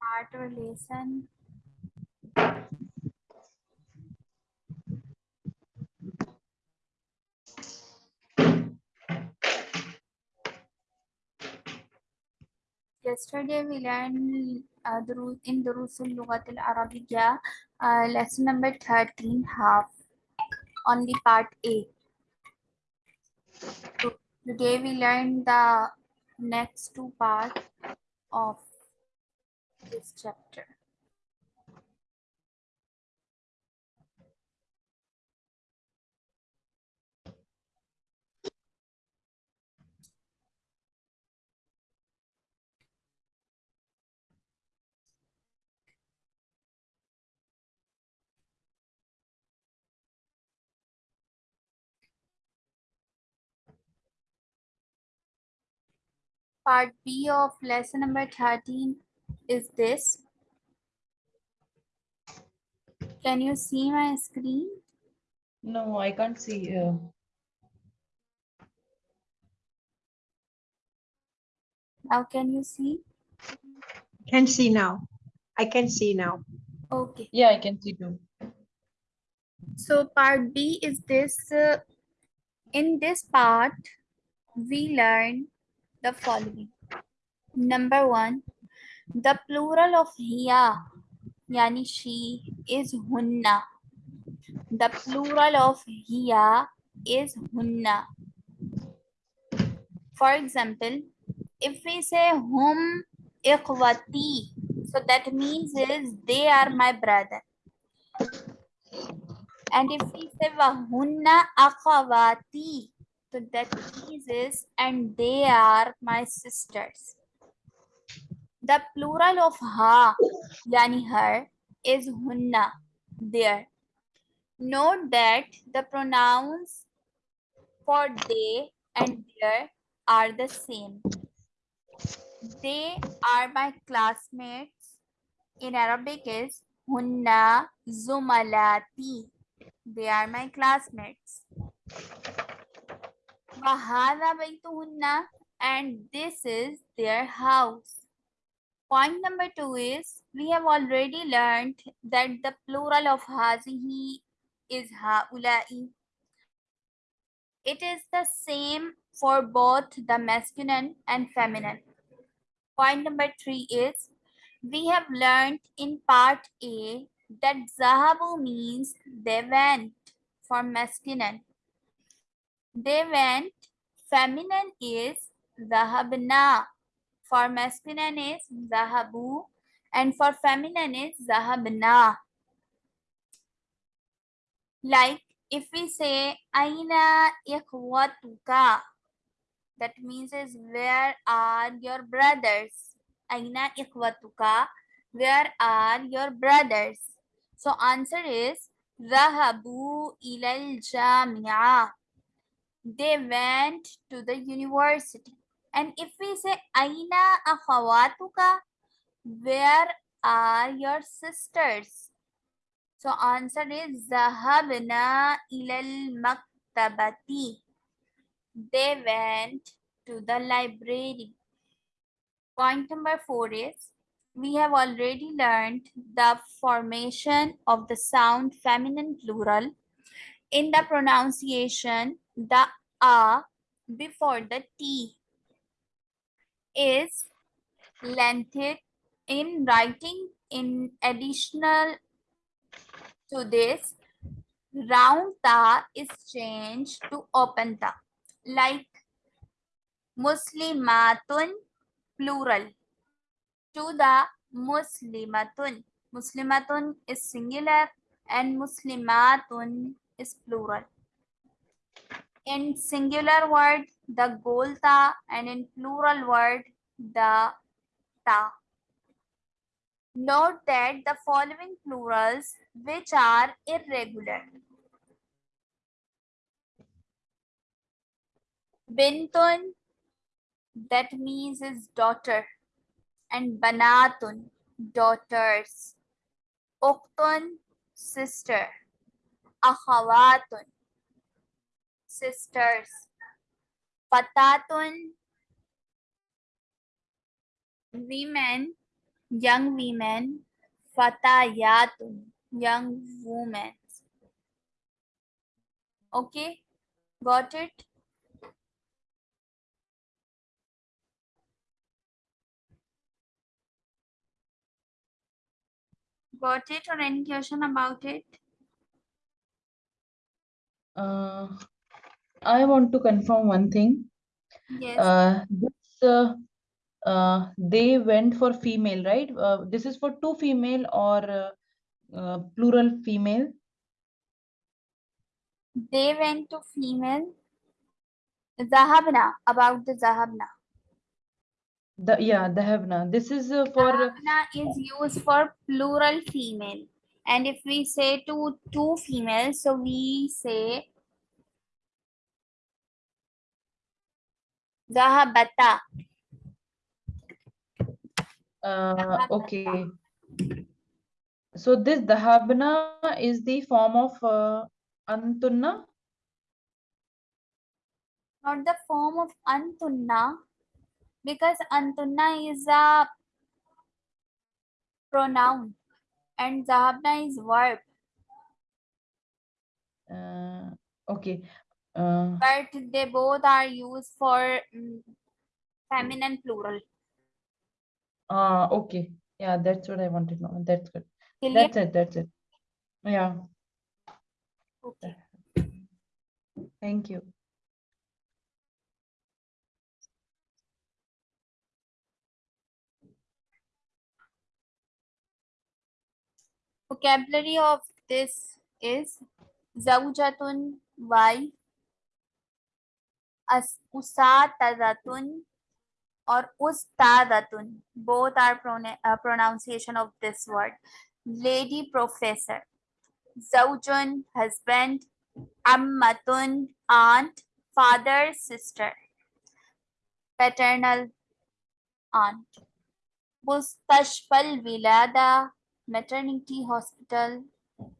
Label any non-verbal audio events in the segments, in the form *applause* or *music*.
heart relation yesterday we learned uh, the, in Durus al-Lughat al-Arabiya uh, lesson number 13 half on the part A. So today we learned the next two parts of this chapter. Part B of lesson number 13 is this. Can you see my screen? No, I can't see. Uh, Now can you see? Can see now. I can see now. Okay. yeah, I can see too. So part B is this. uh, in this part, we learn the following. Number one, the plural of hiya, yani she, is hunna. The plural of hiya is hunna. For example, if we say hum ikhwati, so that means is they are my brother. And if we say wahunna akhawati, so that is and they are my sisters. The plural of ha, yani her, is hunna, there. Note that the pronouns for they and their are the same. They are my classmates. In Arabic is hunna zumalati. They are my classmates. Wahada baytuhunna and this is their house. Point number two is we have already learned that the plural of hazihi is haulai. It is the same for both the masculine and feminine. Point number three is we have learned in part A that zahabu means they went for masculine. They went, feminine is zahabna. For masculine is zahabu and for feminine is zahabna. Like if we say aina ikhwatuka, that means is where are your brothers? Aina ikhwatuka, where are your brothers? So answer is Zahabu ilal jamia. They went to the university. And if we say Aina akhawatuka, where are your sisters? So answer is Zahabna ilal maktabati. They went to the library. Point number four is we have already learned the formation of the sound feminine plural. In the pronunciation, the a before the t is lengthened in writing in additional to this round ta is changed to open ta like muslimatun plural to the muslimatun. Muslimatun is singular and muslimatun is plural in singular word the goal ta and in plural word the ta Note that the following plurals which are irregular. Bintun, that means is daughter. And banatun, daughters. Uktun, sister. Akhawatun, sisters. Fatatun, women, young women, fatayatun, young women. Okay, got it? Got it or any question about it? Uh, I want to confirm one thing. Yes, Uh, this uh, uh, they went for female, right? Uh, this is for two female or uh, uh, plural female. they went to female. Zahabna, about the Zahabna. The yeah, the Havna. This is for Zahabna is used for plural female. And if we say to two females, so we say Zahabata. uh, okay. So this Dhahabna is the form of uh, Antunna. Not the form of Antunna, because Antunna is a pronoun and Zahabna is verb. Uh, okay. Uh, but they both are used for mm, feminine plural. uh, okay. Yeah, that's what I wanted to know. That's good. Clear? That's it. That's it. Yeah. Okay. Thank you. Vocabulary of this is zawjatun, wife, as usatadatun or ustadatun. Both are prona- uh, pronunciation of this word. Lady professor. Zawjun, husband. Ammatun, aunt. Father, sister. Paternal aunt. Mustashfal Vilada, maternity hospital.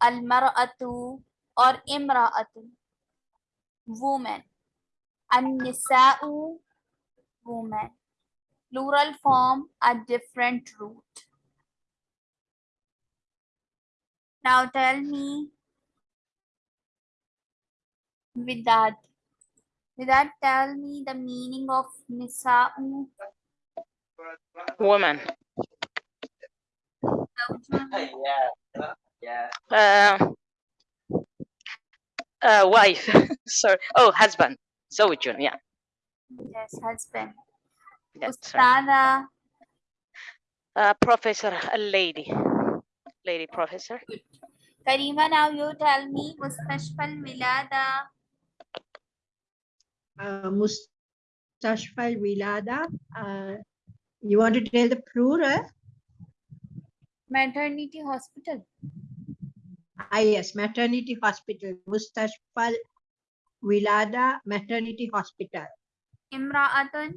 Al Mar'atu or Imra'atu, woman. An Nisa'u, woman. Plural form a different root. Now tell me with that. With that, tell me the meaning of Nisa'u. woman. Zawjun, Uh, uh, wife. *laughs* Sorry. Oh, husband. Zawjun. Yeah, Yes, husband. that's right. Ustada, Uh, professor, a lady. Lady professor. Karima, now you tell me Mustashfal Vilada. Uh, Mustashfa Vilada. Uh, you want to tell the plural? Maternity hospital. Ah, yes, maternity hospital. Mustashfa Vilada Maternity Hospital. Imra'atun,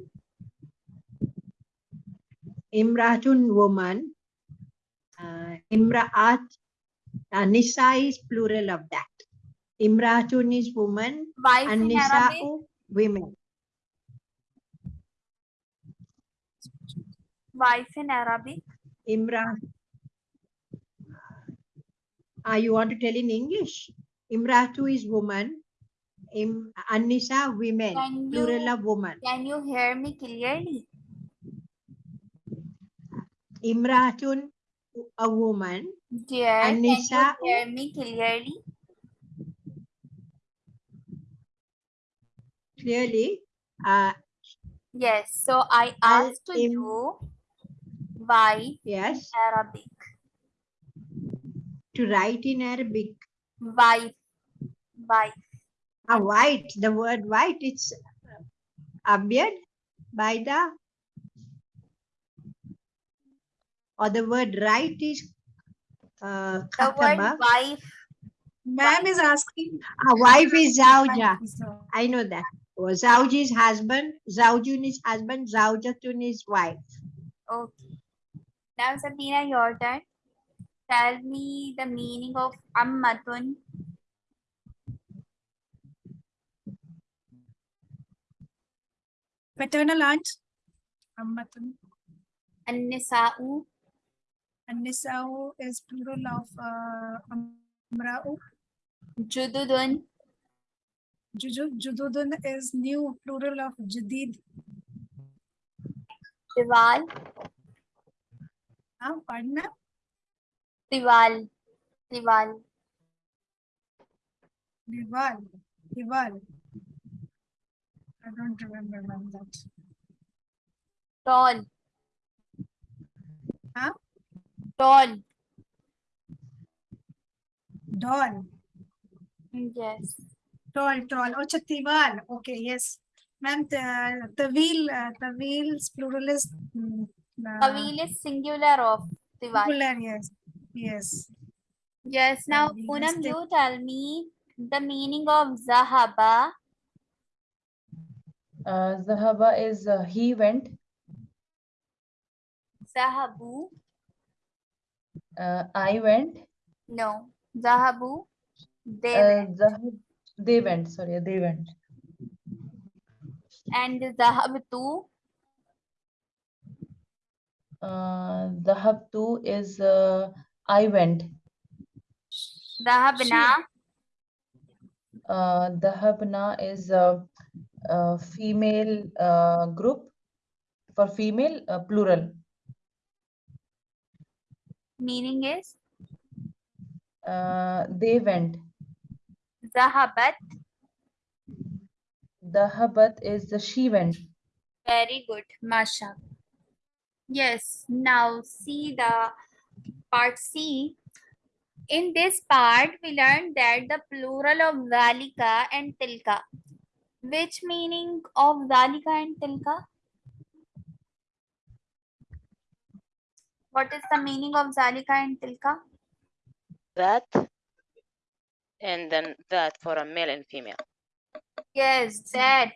Imra'atun woman. Uh, Imra'at. Uh, Nisa is plural of that. Imra'atun is woman wife and in Arabic. Nisa'u women. Wife in Arabic. Imra. Ah, you want to tell in English? Imratu is woman. Im, Anisa women. Can Plural you, of woman. can you hear me clearly? Imratun a woman. Dear, can Anisa- you hear me clearly? Clearly. Uh, Yes, so I asked im- you why yes. Arabic. To write in Arabic. Why? Wife. A white. The word white. It's abiyad. Baida. Or the word right is uh, The word wife. Ma'am is asking. A wife is Zauja. I know that. Oh, Zawj is husband, Zawjun is husband, Zawjatun is wife. Okay. Now Sabina, your turn. Tell me the meaning of ammatun. paternal aunt ammatun annisa'u annisa'u is plural of uh, amra'u jududun jududun is new plural of jadid दीवाल हाँ पढ़ना दीवाल दीवाल दीवाल दीवाल I don't remember when that. Tall. Huh? Tall. Doll. Yes. Tall, tall. Oh, Chatival. Okay, yes. Ma'am, the, the wheel, uh, the wheels, plural is. Mm, the wheel is singular of Tival. Singular, yes. Yes. Yes. Now, Poonam, you tell me the meaning of Zahaba. Uh, Zahaba is uh, he went. zahabu Uh, I went. no zahabu they Uh, went. Zahab, they went. Sorry, they went. and zahabtu Uh, Zahabtu is uh, I went. zahabna Uh, Dahabna is a female uh, group for female uh, plural. meaning is Uh, they went. zahabat Dahabat is the she went. Very good, Masha. Yes, now see the part C. In this part, we learned that the plural of Valika and Tilka. Which meaning of Zalika and Tilka? What is the meaning of Zalika and Tilka? That and then that for a male and female. Yes, that.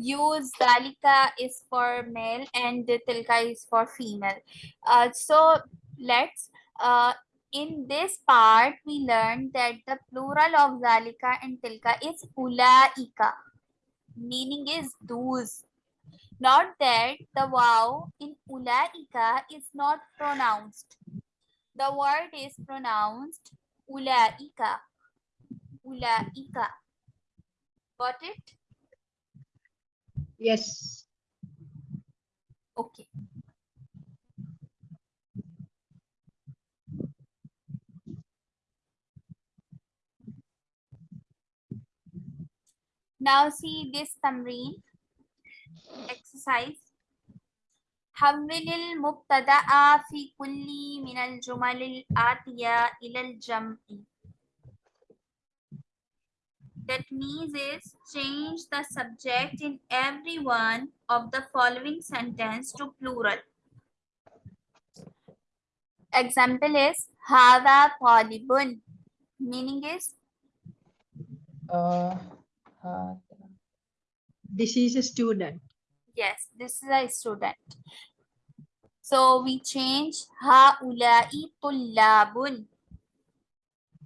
Use Zalika is for male and Tilka is for female. Uh, so let's, uh, in this part, we learned that the plural of Zalika and Tilka is Ulaika. Meaning is those. Not that the wow in Ulaika is not pronounced. The word is pronounced Ulaika. Ulaika. Got it? Yes. Okay. Now see this tamreen exercise. حول المبتدأ في كل من الجمل الآتية إلى الجمع. That means is change the subject in every one of the following sentence to plural. Example is هذا طالب. Meaning is Uh, uh, this is a student. Yes this is a student. So we change haulai tullabun.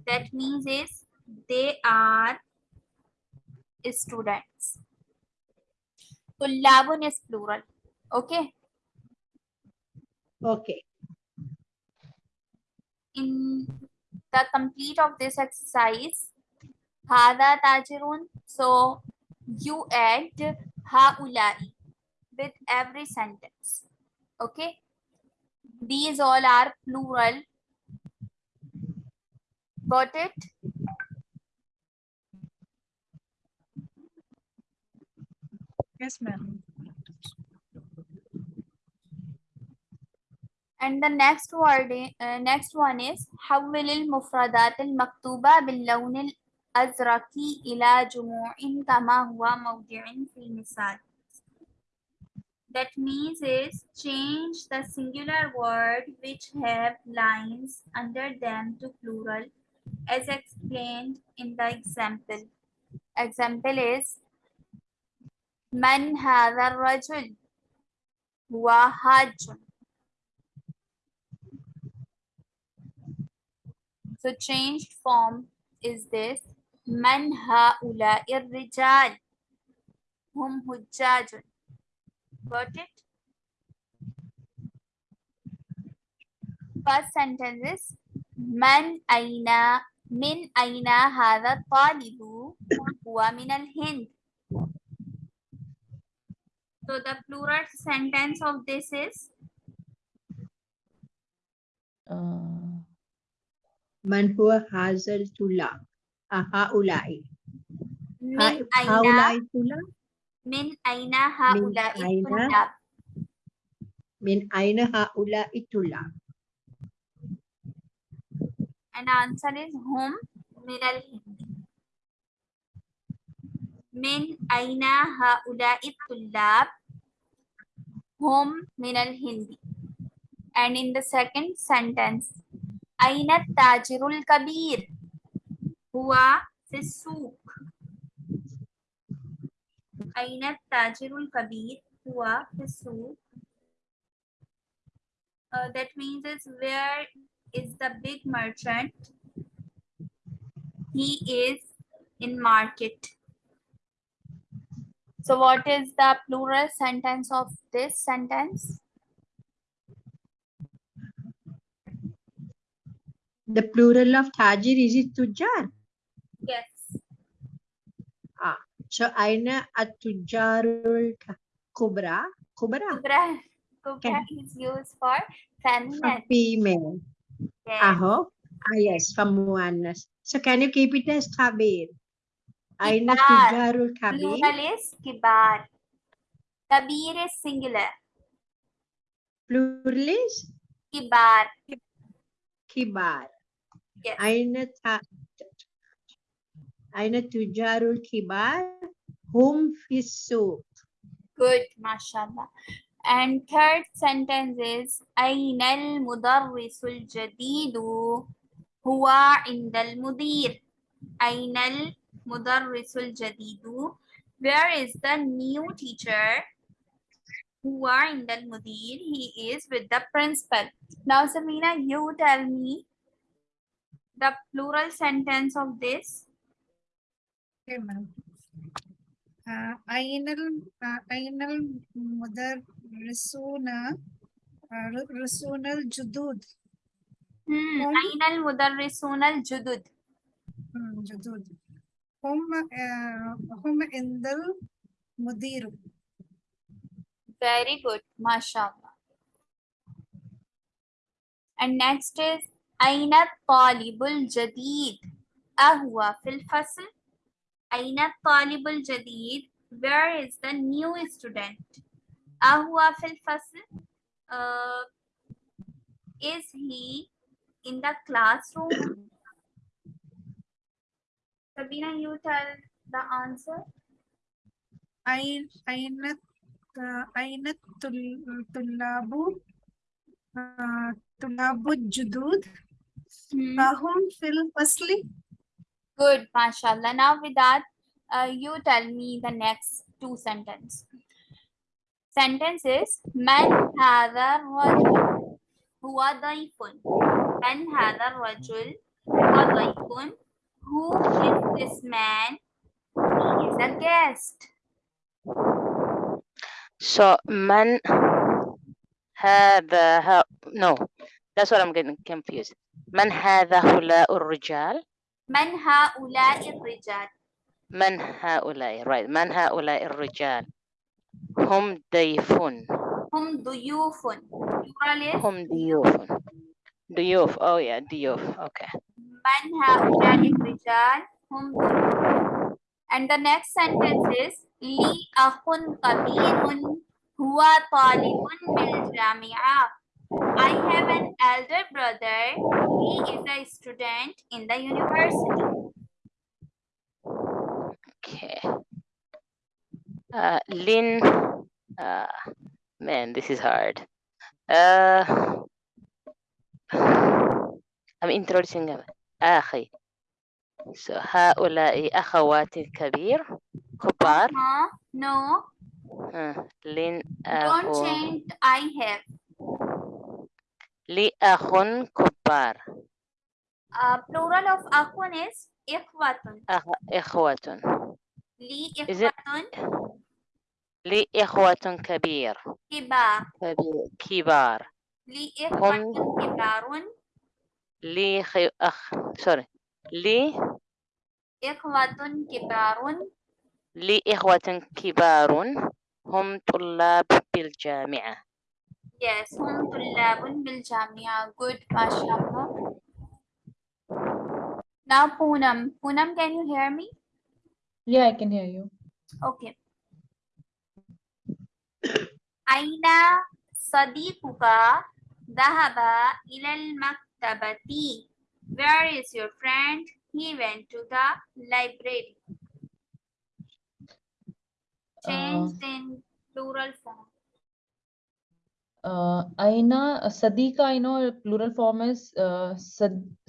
That means is they are students. Tullabun is plural. Okay? Okay. In the complete of this exercise هذا تاجرون so you add هؤلاء with every sentence okay these all are plural got it Yes, ma'am. and the next word i- uh, next one is حول المفردات المكتوبة باللون الأزرق إلى جموع كما هو موضع في المثال That means is change the singular word which have lines under them to plural as explained in the example. Example is من هذا الرجل هو حاج So changed form is this من هؤلاء الرجال هم حجاج Got it? first sentence is من أين من أين هذا الطالب هو من الهند so the plural sentence of this is uh, من هو هذا الطلاب آه، هؤلاء من ها- أين هؤلاء الطلاب من أين هؤلاء أين؟ الطلاب من أين هؤلاء الطلاب and answer is هم من الهند من أين هؤلاء الطلاب هم من الهند and in the second sentence أين التاجر الكبير هو في السوق أين التاجر الكبير هو في السوق uh, that means is where is the big merchant he is in market so what is the plural sentence of this sentence the plural of tajir is it tujar Yes. Ah, so Aina Atujarul Kubra. Kubra. Kubra. Kubra is used for feminine. female. Yes. Aho. Ah, yes, Famuanas. So can you keep it as Kabir? Aina Tujarul Kabir. Plural is Kibar. Kabir is singular. Plural is? Kibar. Kibar. Yes. Aina أين التجار الكبار هم في السوق Good, mashallah. And third sentence is أين المدرس الجديد هو عند المدير أين المدرس الجديد Where is the new teacher هو عند المدير He is with the principal Now Samina you tell me the plural sentence of this ainal ainal mudar risuna risunal judud ainal mudar risunal judud judud hum hum indal mudiru very good mashallah and next is aina talibul jadid ahwa fil fasl أين الطالب الجديد؟ Where is the new student? أهو في الفصل؟ Uh, is he in the classroom? Sabina, you tell the answer. أين أين آه، أين الطل- الطلاب آه، طلاب الجدود Hmm. هم في الفصل Good, mashallah. Now with that, uh, you tell me the next two sentences. Sentence is Man hadha rajul huwa daifun. Man hadha rajul huwa daifun. Who is this man? He is a guest. So man hadha no. That's what I'm getting confused. Man hadha hula urjal? من هؤلاء الرجال؟ من هؤلاء right. من هؤلاء الرجال؟ هم ضيفون. هم ضيوف. هم ضيوف. ضيوف oh yeah ضيوف okay. من هؤلاء الرجال؟ هم ضيوف. And the next sentence is لي أخ كبير هو طالب بالجامعة. I have an elder brother. He is a student in the university. okay uh, Lin uh, man this is hard uh, I'm introducing them. أخي so هؤلاء أخواتي كبير كبار Huh? No, آه، لين don't أخو change I have. لي أخ كبار. Uh, plural of أخون is إخوة. أخ... إخوة. لي Is it- إخوة لي إخوة كبير. كبار. كبير كبار. لي إخوة كبار. لي خي... أخ سوري لي إخوة كبار. لي إخوة كبار. هم طلاب بالجامعة. Yes, hum tullabun bil jamia. Good, mashallah. Now Poonam. Poonam, can you hear me? Yeah, I can hear you. Okay. Aina sadiquka dahaba ilal maktabati. Where is your friend? He went to the library. Change uh, in plural form. आईना का I know plural form is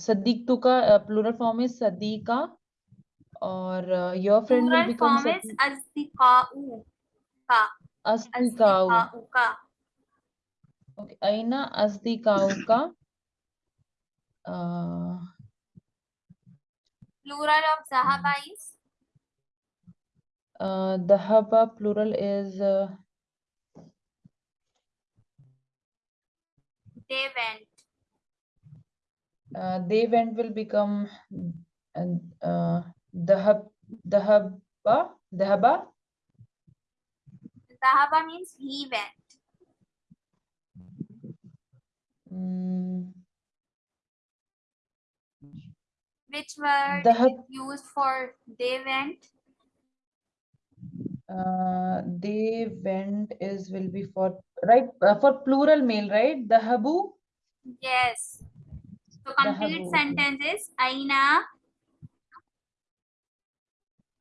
Sadiq तू का plural form is सदीका और your friend will become form is अस्तिकाऊ का। अस्तिकाऊ। का। Plural of जहाबा is plural is they went. uh, they went will become uh, Dhahab Dhahaba Dhahaba. Zahaba means he went. Mm, Which word Dhahab is used for they went? Uh, they went is will be for right uh, for plural male right? The habu? Yes. So complete sentence is Aina.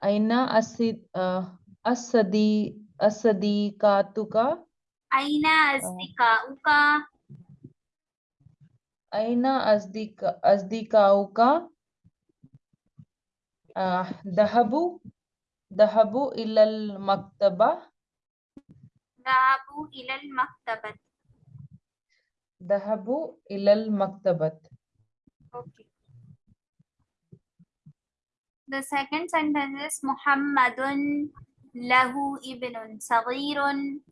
Aina Asid uh, Asadi Asadiqatuka Aina Asdikauka Aina Asdika Asdikauka uh, Dhahabu Dhahabu ilal maktaba ذهبوا إلى المكتبة. Dhahabu ilal maktabat Okay. The second sentence is محمد له ابن صغير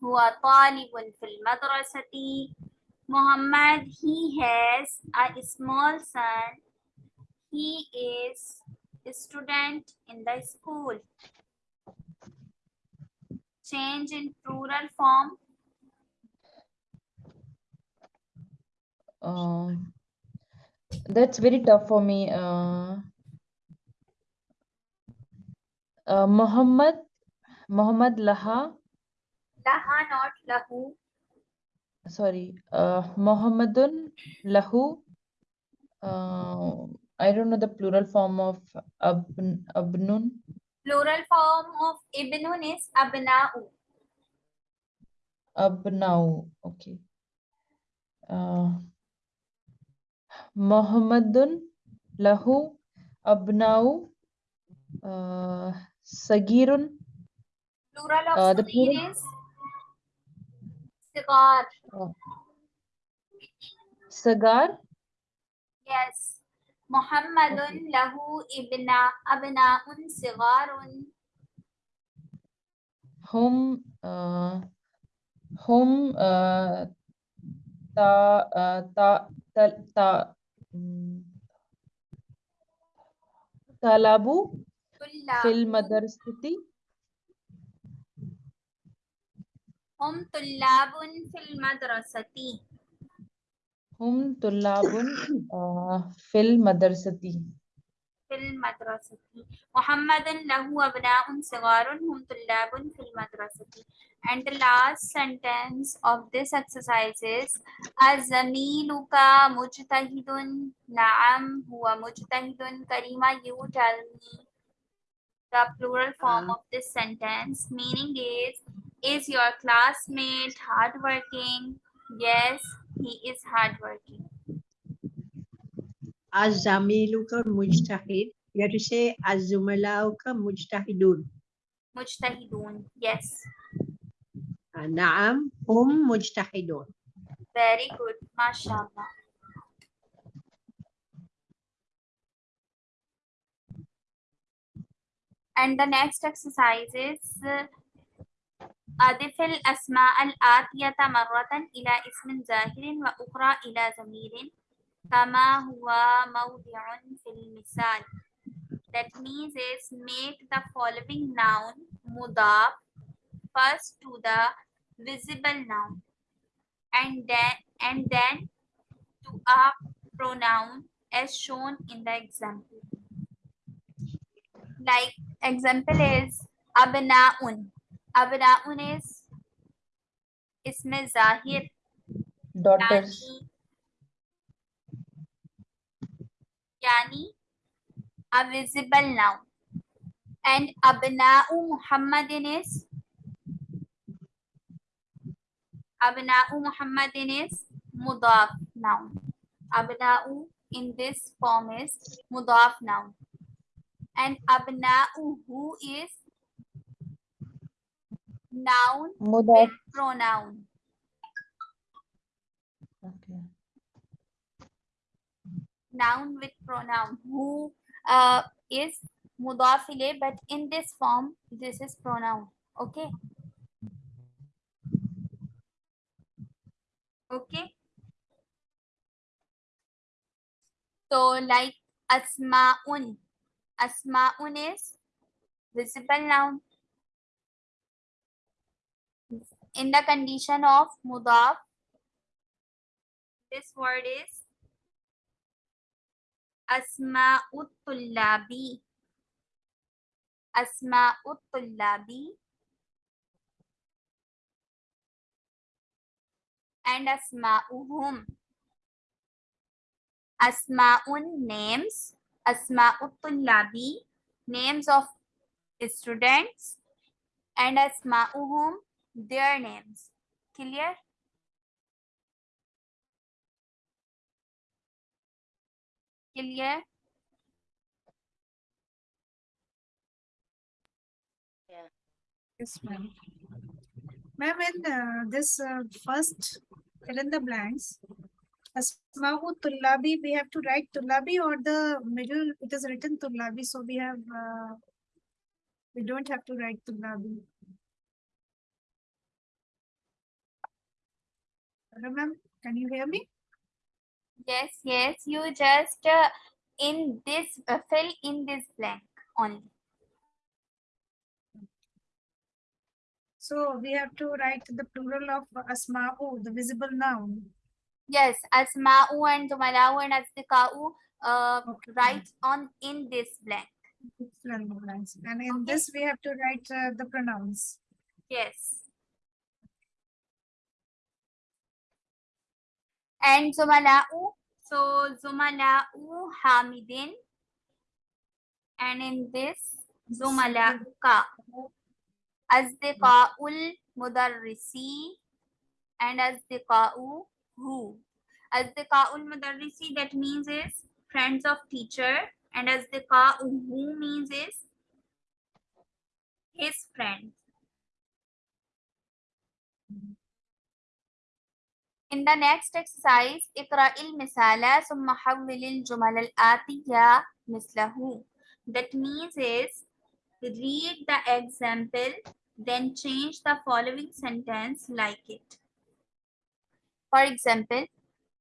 هو طالب في المدرسة. Muhammad, he has a small son. He is a student in the school. Change in plural form. uh, that's very tough for me uh, uh, Muhammad Muhammad Laha Laha, not lahu. sorry uh, Muhammadun Lahu uh, I don't know the plural form of abn, abnun Plural form of ibnun is abna'u. abnau okay uh, Muhammadun Lahu abnau uh, Sagirun Plural of Uh, the Sagir plural- is sigar. Sagar Yes. Muhammadun lahu ibna abna'un sigarun. hum uh, hum uh, ta uh, ta ta, ta mm, talabu fil Tullabun. madrasati Hum tullabun fil madrasati. Hum tullabun uh, fil madrasati. Fil madrasati. Muhammadun lahu abna'un sigarun hum tullabun fil madrasati. And the last sentence of this exercise is Azamiluka mujtahidun na'am huwa mujtahidun Karima you tell me the plural form of this sentence. Meaning is is your classmate hardworking? Yes he is hardworking Azamiluka mujtahid. You have to say Azumalauka mujtahidun. mujtahidun yes Naam, hum mujtahidun. very good mashallah And the next exercise is uh, أضف الأسماء الآتية مرة إلى اسم ظاهر وأخرى إلى ضمير كما هو موضع في المثال. That means is make the following noun mudaf first to the visible noun and then and then to a pronoun as shown in the example. Like example is abnaun. Abnaun is isme zahir Daughters. yani a visible noun. And abna'u muhammadin is? Abna'u muhammadin is mudaf noun. Abna'u in this form is mudaf noun. And abna'uhu is noun with pronoun. Okay. noun with pronoun. Who uh, is mudaf ilayh, but in this form this is pronoun. Okay? Okay? So like asma'un. Asma'un is visible noun in the condition of mudaf this word is asma tullabi asma tullabi and asma uhum. asma'uhum asma'un names asma tullabi names of students and asma uhum their names clear clear Yes, ma'am. Ma'am, in uh, this uh, first fill in the blanks, Asma'u Tullabi, we have to write Tullabi or the middle, it is written Tullabi, so we have, uh, we don't have to write Tullabi. Ma'am, can you hear me? Yes, yes, you just uh, in this uh, fill in this blank only. So we have to write the plural of Asma'u, the visible noun. Yes, asma'u and zumala'u and asdiqa'u uh, Okay. write on in this blank. Fill in the blanks. And in Okay. this, we have to write uh, the pronouns. Yes. And zumala'u, so zumala'u hamidin. And in this zumala'uka asdiqa'ul mudarrisi. And asdiqa'u who. Asdiqa'ul mudarrisi that means is friends of teacher. And asdiqa'u who means is his friends. In the next exercise, اقرأ المثال ثم حول الجمل الآتية مثله. That means is read the example, then change the following sentence like it. For example,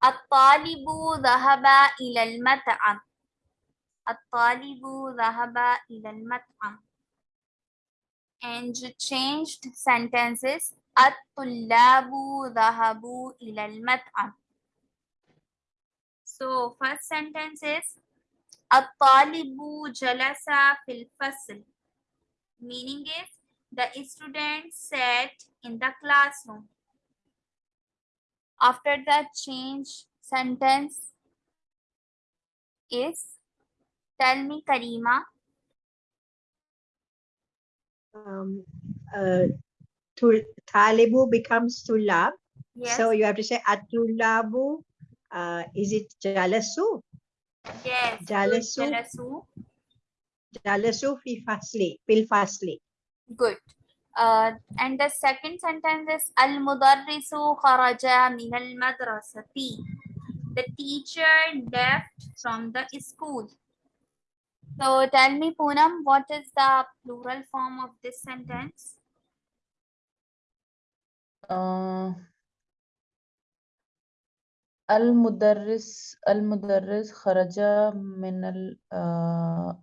الطالب ذهب إلى المطعم. الطالب ذهب إلى المطعم. And you changed sentences at-tullabu dhahabu ilal mat'am. So first sentence is At-talibu jalasa fil fasl. Meaning is the student sat in the classroom. After that change sentence is tell me Karima. Um, uh, tul- Talibu becomes Tulab. Yes. So you have to say Atulabu. Uh, is it Jalasu? yes. Jalasu. Jalasu. Jalasu fi fasli. Fil fasli. Good. Uh, and the second sentence is Al Mudarrisu kharaja min al madrasati. The teacher left from the school. So tell me, Poonam, what is the plural form of this sentence? آه المدرس المدرس خرج من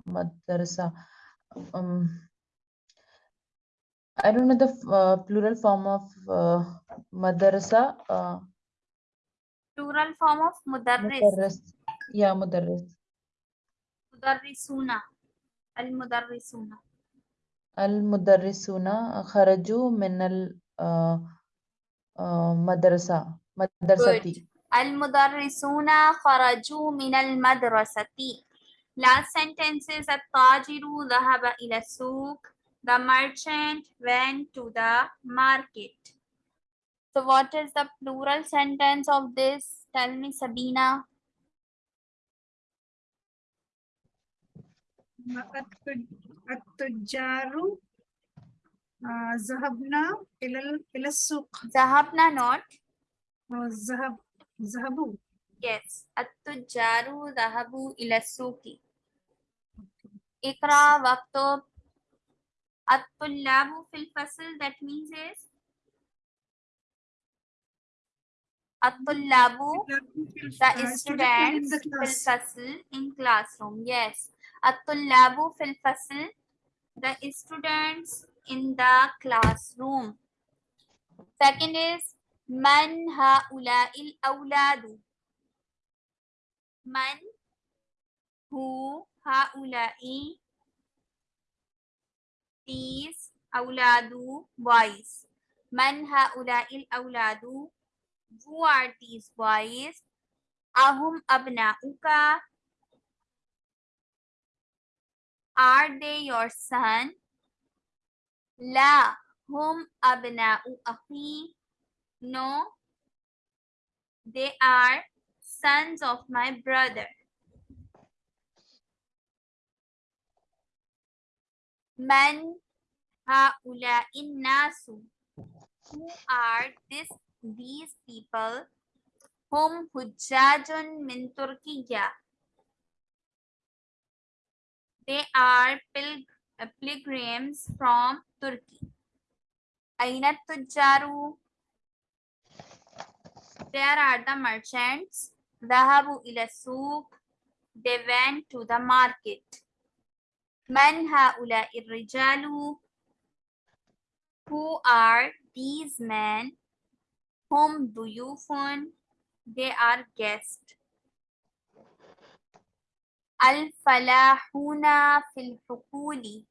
المدرسة um, I don't know the f- uh, plural form of uh, madrasa. Uh, Plural form of mudarris. mudarris. Yeah, mudarris. Mudarrisuna. Al-mudarrisuna. المدرسون خرجوا من المدرسة مدرستي. المدرسون خرجوا من المدرسة. Last sentence is التاجر ذهب إلى السوق. The merchant went to the market. So what is the plural sentence of this? Tell me Sabina. التج- التجار uh, Zahabna ilal ilasuk. Zahabna not. Uh, Zahab zahabu. Yes. At-tujaru zahabu ilasuki. Ikra waqtub. At-tullabu fil fasl that means is At-tullabu hmm. the students fil fasl in classroom. Yes. At-tullabu fil fasl the students in the classroom. Second is Man Haula'il Awladu. Man Who Haula'i These Auladu Boys. Man Haula'il Auladu. Who are these boys? Ahum Abna'uka. Are they your son? لا هم أبناء أخي No They are sons of my brother من هؤلاء الناس Who are this, these people هم حجاج من تركيا They are pil- uh, pilgrims from Turkey. Aina Tujaru. There are the merchants. Dahabu ila souk. They went to the market. Man haula irrijalu. Who are these men? Whom do you phone? They are guests. الفلاحون في الحقول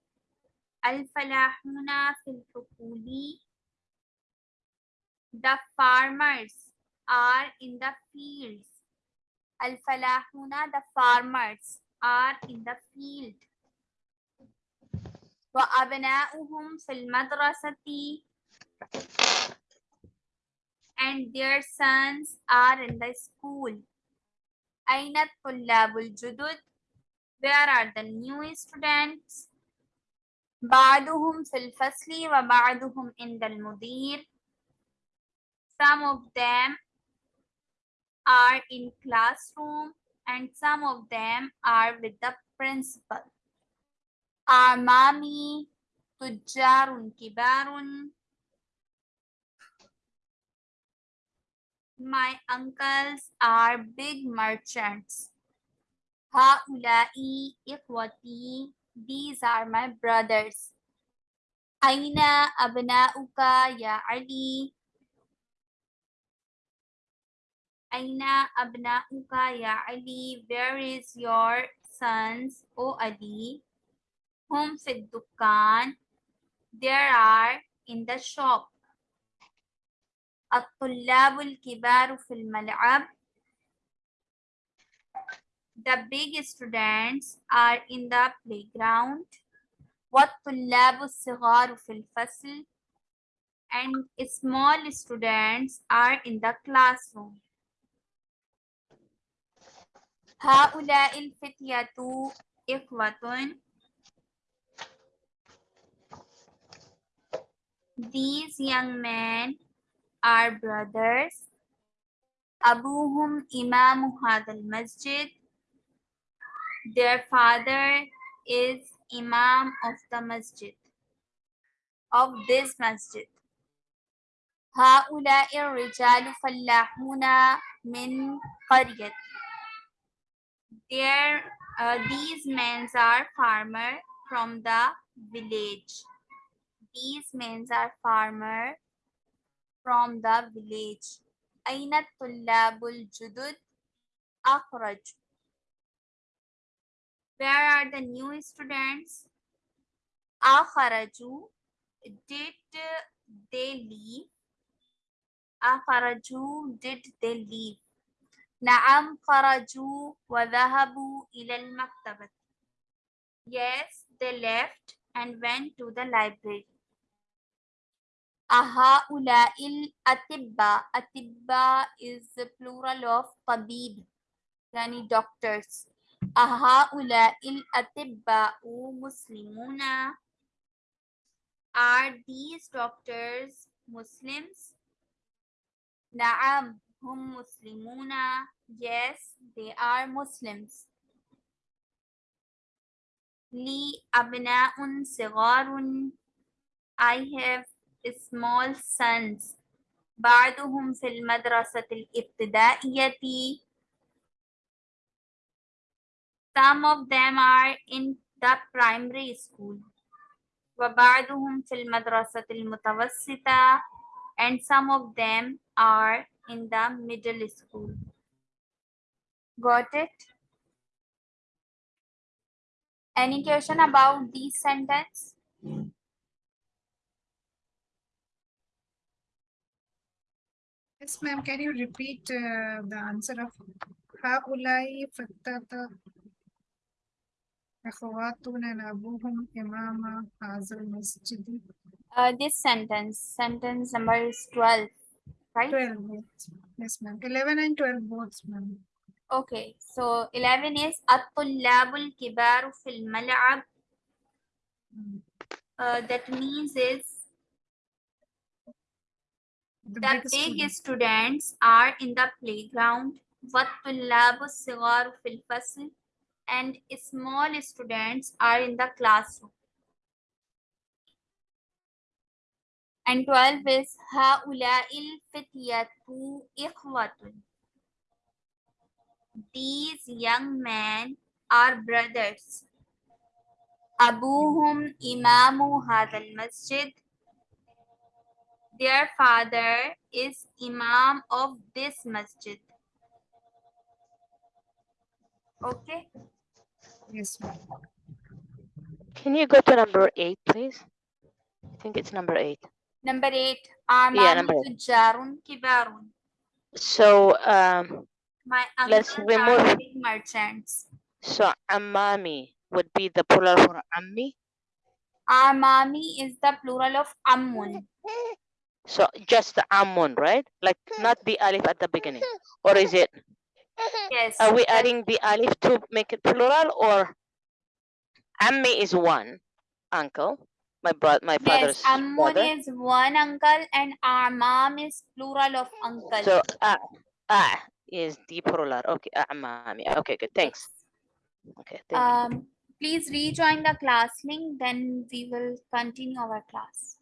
الفلاحون في الحقول The farmers are in the fields. الفلاحون the farmers are in the field. وأبناؤهم في المدرسة and their sons are in the school. أين الطلاب الجدد? Where are the new students? بعضهم في الفصل وبعضهم عند المدير. Some of them are in classroom and some of them are with the principal. أعمامي تجار كبار. My uncles are big merchants. هؤلاء إخوتي. These are my brothers. أين أبناؤك يا علي؟ أين أبناؤك يا علي? Where is your sons, O Ali? هم في الدكان. There are in the shop. الطلاب الكبار في الملعب. The big students are in the playground. والطلاب الصغار في الفصل. And small students are in the classroom. هؤلاء الفتية إخوة. These young men are brothers. أبوهم إمام هذا المسجد. Their father is Imam of the masjid, of this masjid. هؤلاء الرجال فلاحون من قرية There, uh, these men are farmer from the village. These men are farmer from the village. أين الطلاب الجدد؟ أخرج. Where are the new students? Akharaju. Did uh, they leave? Akharaju. Did they leave? Naam kharaju wa dhahabu ila al Yes, they left and went to the library. Ahaula'il atibba. Atibba is the plural of tabib, yani doctors. أهؤلاء الأطباء مسلمون؟ Are these doctors Muslims? نعم هم مسلمون. Yes, they are Muslims. لي أبناء صغار. I have small sons. بعضهم في المدرسة الابتدائية. Some of them are in the primary school وبعضهم في المدرسة المتوسطة and some of them are in the middle school. Got it? Any question about these sentence? Yes, ma'am. Can you repeat uh, the answer of هؤلاء فتاة أخواتنا أبوهم إمام هذا المسجد Uh, this sentence, sentence number is 12, right? 12 both. Yes, ma'am. 11 and 12 both, ma'am. Okay, so 11 is الطلاب الكبار في الملعب. Mm. Uh, that means is The the big big student. students are in the playground. والطلاب الصغار في الفصل and small students are in the classroom. And 12 is Ha'ula'il fityatu ikhwatun. These young men are brothers. Abuhum imamu hadal masjid. Their father is imam of this masjid. Okay. Yes. Can you go to number eight, please? I think it's number eight. Number eight. Uh, yeah, number eight. Kibarun. So um, My let's remove merchants. So amami would be the plural for ammi. Amami is the plural of ammun. So just the ammun, right? Like not the alif at the beginning, or is it? *laughs* Yes. Are we adding the alif to make it plural, or ammi is one uncle, my brother, my Yes, father's Ammun brother. is one uncle and Amam is plural of uncle. So ah ah is the plural. Okay, amami. Okay, good. Thanks. Okay, thank you. Um, please rejoin the class link, then we will continue our class.